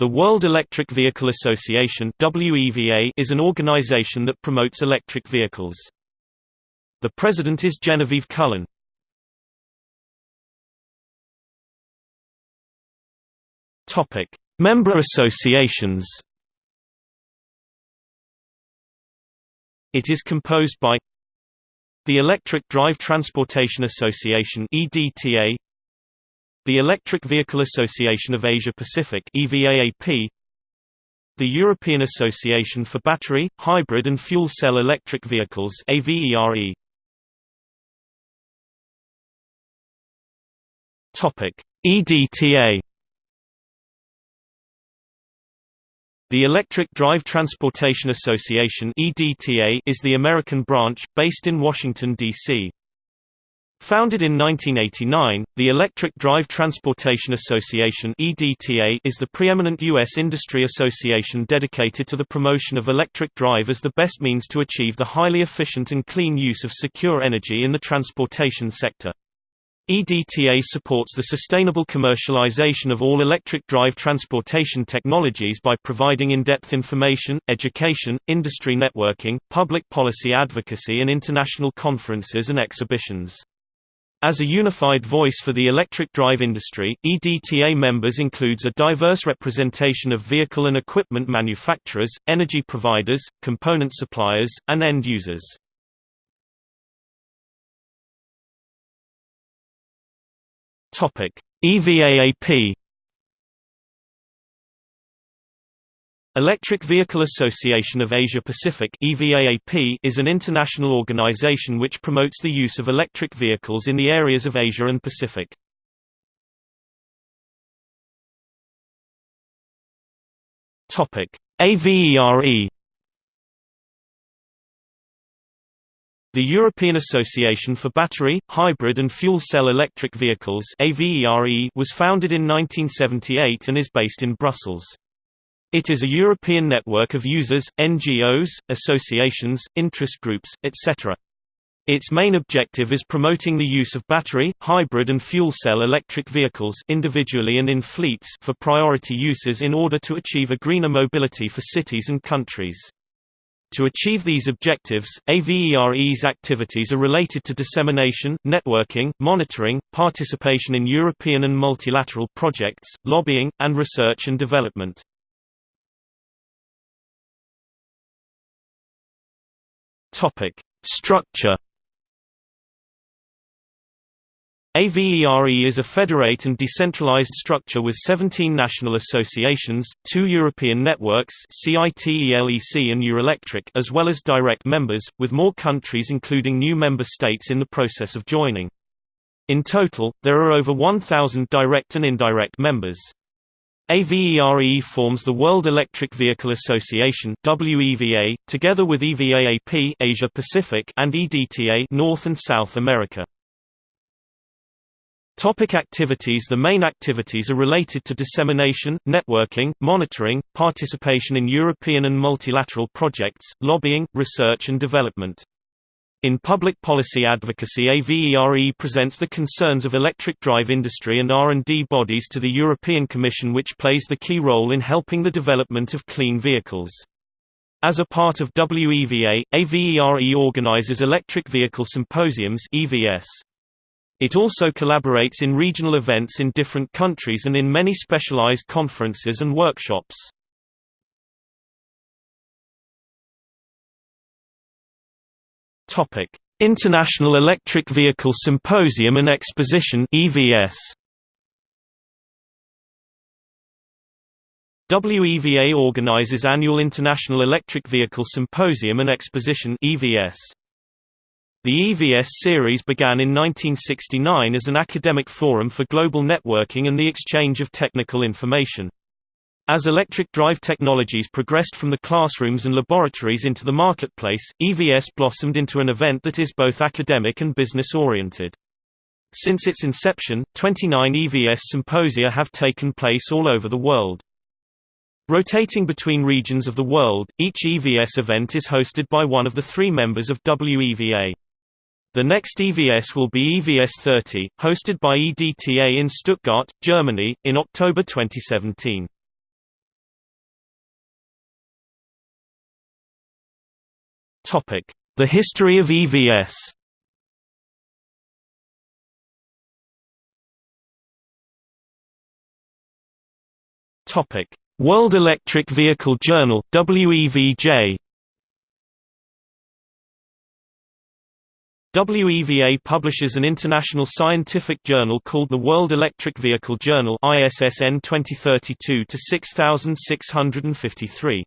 The World Electric Vehicle Association is an organization that promotes electric vehicles. The president is Genevieve Cullen. Member associations. It is composed by the Electric Drive Transportation Association (EDTA), the Electric Vehicle Association of Asia Pacific EVAAP the European Association for Battery, Hybrid and Fuel Cell Electric Vehicles AVERE Topic EDTA The Electric Drive Transportation Association EDTA is the American branch, based in Washington, D.C. Founded in 1989, the Electric Drive Transportation Association is the preeminent U.S. industry association dedicated to the promotion of electric drive as the best means to achieve the highly efficient and clean use of secure energy in the transportation sector. EDTA supports the sustainable commercialization of all electric drive transportation technologies by providing in-depth information, education, industry networking, public policy advocacy and international conferences and exhibitions. As a unified voice for the electric drive industry, EDTA members includes a diverse representation of vehicle and equipment manufacturers, energy providers, component suppliers, and end users. EVAAP Electric Vehicle Association of Asia Pacific is an international organization which promotes the use of electric vehicles in the areas of Asia and Pacific. AVERE The European Association for Battery, Hybrid and Fuel Cell Electric Vehicles was founded in 1978 and is based in Brussels. It is a European network of users, NGOs, associations, interest groups, etc. Its main objective is promoting the use of battery, hybrid and fuel cell electric vehicles individually and in fleets for priority uses in order to achieve a greener mobility for cities and countries. To achieve these objectives, AVERE's activities are related to dissemination, networking, monitoring, participation in European and multilateral projects, lobbying, and research and development. Topic: Structure. AVERE is a federate and decentralized structure with 17 national associations, two European networks CITELEC and Eurelectric as well as direct members, with more countries including new member states in the process of joining. In total, there are over 1,000 direct and indirect members. AVERE forms the World Electric Vehicle Association WEVA, together with EVAAP Asia Pacific and EDTA North and South America. Topic activities The main activities are related to dissemination, networking, monitoring, participation in European and multilateral projects, lobbying, research and development. In public policy advocacy AVERE presents the concerns of electric drive industry and R&D bodies to the European Commission which plays the key role in helping the development of clean vehicles. As a part of WEVA, AVERE organizes electric vehicle symposiums EVS. It also collaborates in regional events in different countries and in many specialized conferences and workshops. Topic: International Electric Vehicle Symposium and Exposition (EVS). WEVA organizes annual International Electric Vehicle Symposium and Exposition (EVS). The EVS series began in 1969 as an academic forum for global networking and the exchange of technical information. As electric drive technologies progressed from the classrooms and laboratories into the marketplace, EVS blossomed into an event that is both academic and business-oriented. Since its inception, 29 EVS symposia have taken place all over the world. Rotating between regions of the world, each EVS event is hosted by one of the three members of WEVA. The next EVS will be EVS 30, hosted by EDTA in Stuttgart, Germany, in October 2017. The history of EVS World Electric Vehicle Journal WEVJ WEVA publishes an international scientific journal called the World Electric Vehicle Journal ISSN 2032-6653.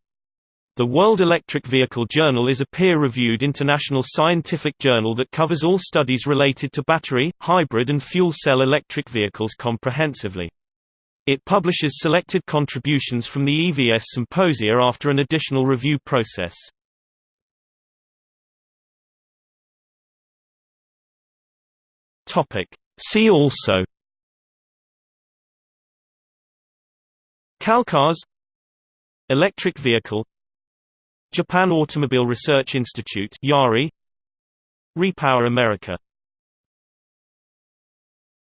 The World Electric Vehicle Journal is a peer-reviewed international scientific journal that covers all studies related to battery, hybrid and fuel cell electric vehicles comprehensively. It publishes selected contributions from the EVS symposia after an additional review process. See also Calcars Electric vehicle Japan Automobile Research Institute JARI. Repower America